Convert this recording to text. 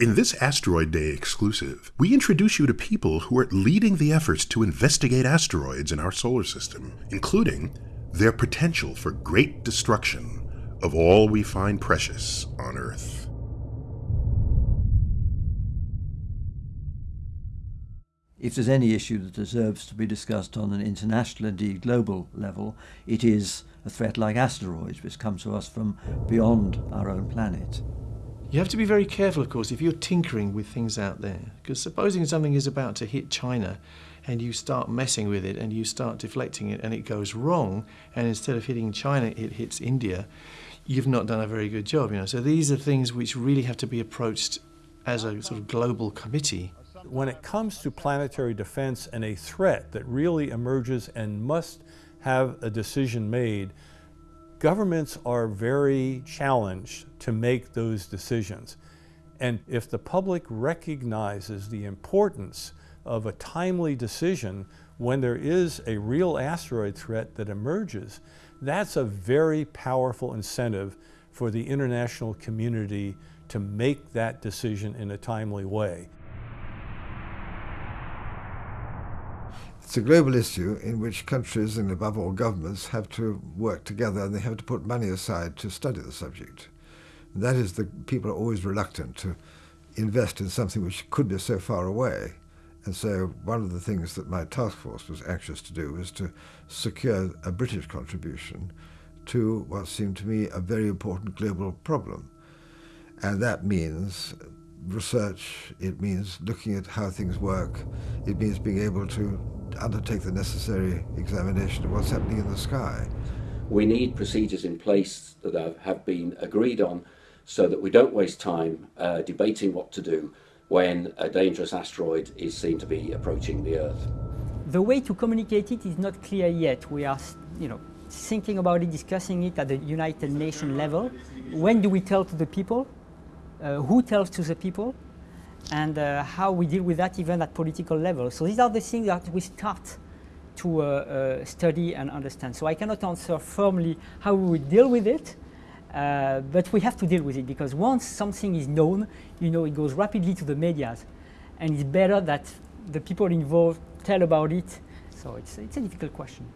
In this Asteroid Day exclusive, we introduce you to people who are leading the efforts to investigate asteroids in our solar system, including their potential for great destruction of all we find precious on Earth. If there's any issue that deserves to be discussed on an international, indeed global level, it is a threat like asteroids, which come to us from beyond our own planet. You have to be very careful, of course, if you're tinkering with things out there. Because supposing something is about to hit China and you start messing with it and you start deflecting it and it goes wrong, and instead of hitting China, it hits India, you've not done a very good job. You know? So these are things which really have to be approached as a sort of global committee. When it comes to planetary defense and a threat that really emerges and must have a decision made, Governments are very challenged to make those decisions. And if the public recognizes the importance of a timely decision when there is a real asteroid threat that emerges, that's a very powerful incentive for the international community to make that decision in a timely way. It's a global issue in which countries and above all governments have to work together and they have to put money aside to study the subject. And that is the people are always reluctant to invest in something which could be so far away. And so one of the things that my task force was anxious to do was to secure a British contribution to what seemed to me a very important global problem. And that means research, it means looking at how things work, it means being able to undertake the necessary examination of what's happening in the sky. We need procedures in place that have been agreed on so that we don't waste time uh, debating what to do when a dangerous asteroid is seen to be approaching the Earth. The way to communicate it is not clear yet. We are, you know, thinking about it, discussing it at the United Nations level. When do we tell to the people? Uh, who tells to the people? And uh, how we deal with that even at political level. So these are the things that we start to uh, uh, study and understand. So I cannot answer firmly how we deal with it, uh, but we have to deal with it because once something is known, you know, it goes rapidly to the medias, and it's better that the people involved tell about it. So it's, it's a difficult question.